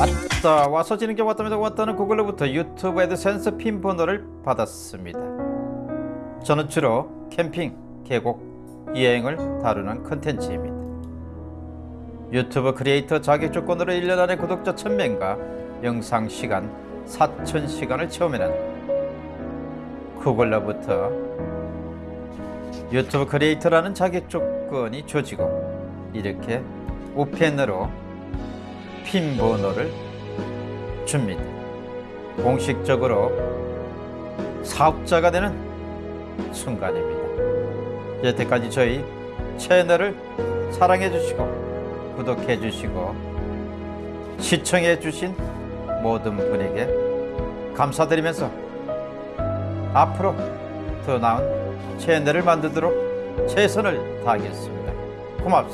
왔다 와서 지는 게 왔답니다. 왔다는 구글로부터 유튜브 애드센스 핀 번호를 받았습니다. 저는 주로 캠핑, 계곡, 여행을 다루는 컨텐츠입니다. 유튜브 크리에이터 자격 조건으로 1년 안에 구독자 1000명과 영상 시간 4000시간을 채우면 구글로부터 유튜브 크리에이터라는 자격 조건이 주어지고 이렇게 우편으로 핀 번호를 줍니다. 공식적으로 사업자가 되는 순간입니다. 여태까지 저희 채널을 사랑해 주시고 구독해 주시고 시청해 주신 모든 분에게 감사드리면서 앞으로 더 나은 채널을 만들도록 최선을 다하겠습니다. 고맙습니다.